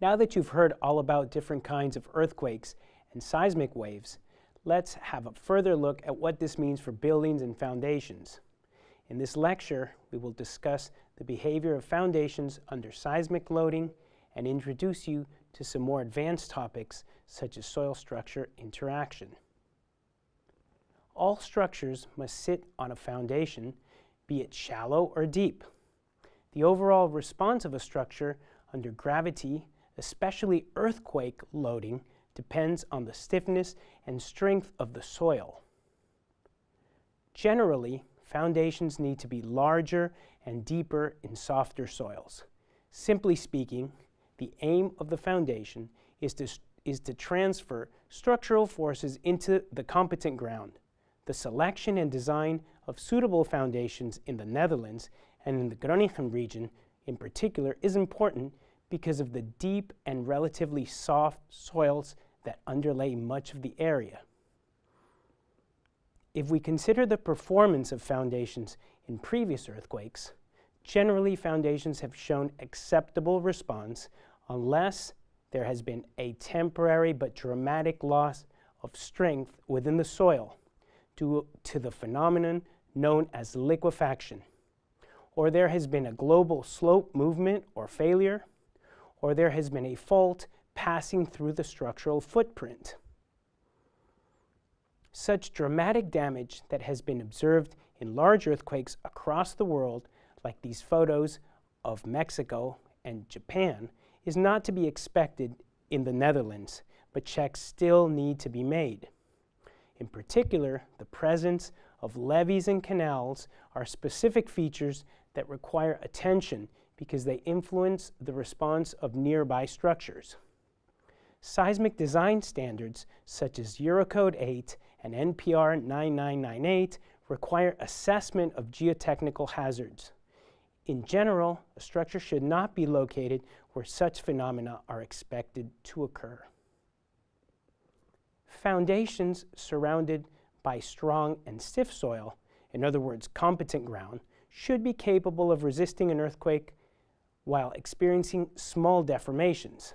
Now that you've heard all about different kinds of earthquakes and seismic waves, let's have a further look at what this means for buildings and foundations. In this lecture, we will discuss the behavior of foundations under seismic loading and introduce you to some more advanced topics such as soil structure interaction. All structures must sit on a foundation, be it shallow or deep. The overall response of a structure under gravity, especially earthquake loading, depends on the stiffness and strength of the soil. Generally, foundations need to be larger and deeper in softer soils. Simply speaking, the aim of the foundation is to, is to transfer structural forces into the competent ground. The selection and design of suitable foundations in the Netherlands and in the Groningen region in particular is important because of the deep and relatively soft soils that underlay much of the area. If we consider the performance of foundations in previous earthquakes, generally foundations have shown acceptable response unless there has been a temporary but dramatic loss of strength within the soil due to the phenomenon known as liquefaction, or there has been a global slope movement or failure, or there has been a fault passing through the structural footprint. Such dramatic damage that has been observed in large earthquakes across the world, like these photos of Mexico and Japan, is not to be expected in the Netherlands, but checks still need to be made. In particular, the presence of levees and canals are specific features that require attention because they influence the response of nearby structures. Seismic design standards such as Eurocode 8 and NPR 9998 require assessment of geotechnical hazards. In general, a structure should not be located where such phenomena are expected to occur. Foundations surrounded by strong and stiff soil, in other words, competent ground, should be capable of resisting an earthquake while experiencing small deformations.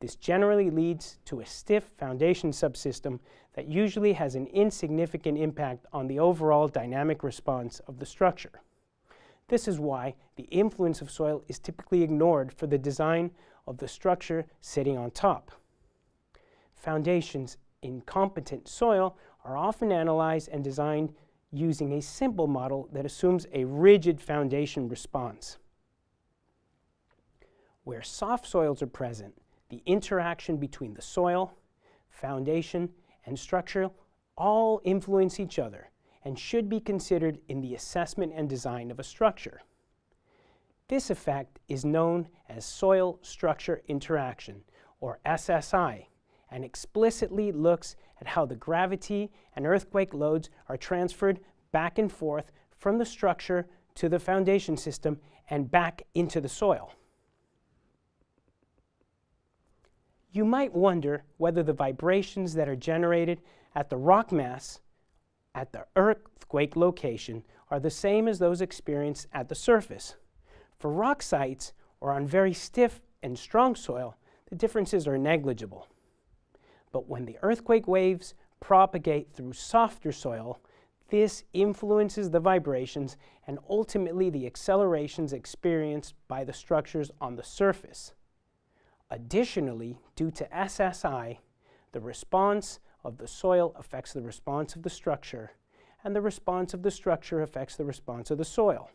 This generally leads to a stiff foundation subsystem that usually has an insignificant impact on the overall dynamic response of the structure. This is why the influence of soil is typically ignored for the design of the structure sitting on top. Foundations in competent soil are often analyzed and designed using a simple model that assumes a rigid foundation response. Where soft soils are present, the interaction between the soil, foundation, and structure all influence each other and should be considered in the assessment and design of a structure. This effect is known as soil structure interaction, or SSI, and explicitly looks at how the gravity and earthquake loads are transferred back and forth from the structure to the foundation system and back into the soil. You might wonder whether the vibrations that are generated at the rock mass at the earthquake location are the same as those experienced at the surface. For rock sites or on very stiff and strong soil, the differences are negligible. But when the earthquake waves propagate through softer soil, this influences the vibrations and ultimately the accelerations experienced by the structures on the surface. Additionally, due to SSI, the response of the soil affects the response of the structure, and the response of the structure affects the response of the soil.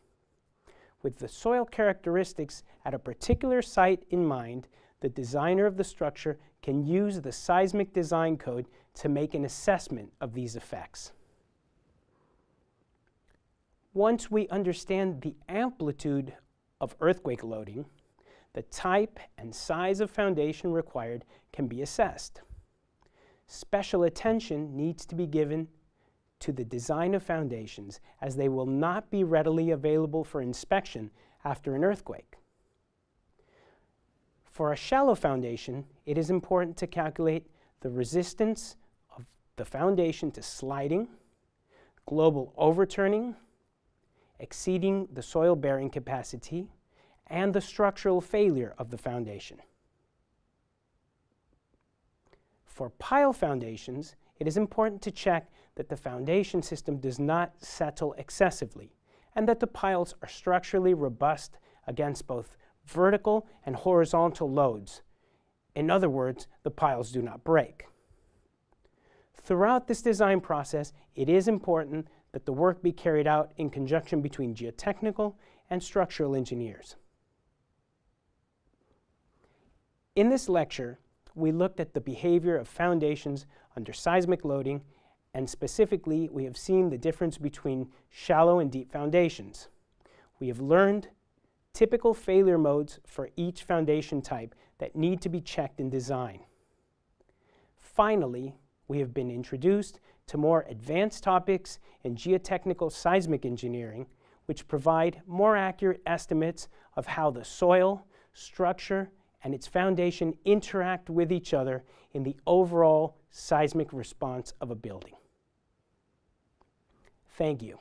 With the soil characteristics at a particular site in mind, the designer of the structure can use the seismic design code to make an assessment of these effects. Once we understand the amplitude of earthquake loading, the type and size of foundation required can be assessed. Special attention needs to be given to the design of foundations as they will not be readily available for inspection after an earthquake. For a shallow foundation, it is important to calculate the resistance of the foundation to sliding, global overturning, exceeding the soil bearing capacity, and the structural failure of the foundation. For pile foundations, it is important to check that the foundation system does not settle excessively and that the piles are structurally robust against both vertical and horizontal loads. In other words, the piles do not break. Throughout this design process, it is important that the work be carried out in conjunction between geotechnical and structural engineers. In this lecture, we looked at the behavior of foundations under seismic loading, and specifically, we have seen the difference between shallow and deep foundations. We have learned typical failure modes for each foundation type that need to be checked in design. Finally, we have been introduced to more advanced topics in geotechnical seismic engineering, which provide more accurate estimates of how the soil, structure, and its foundation interact with each other in the overall seismic response of a building. Thank you.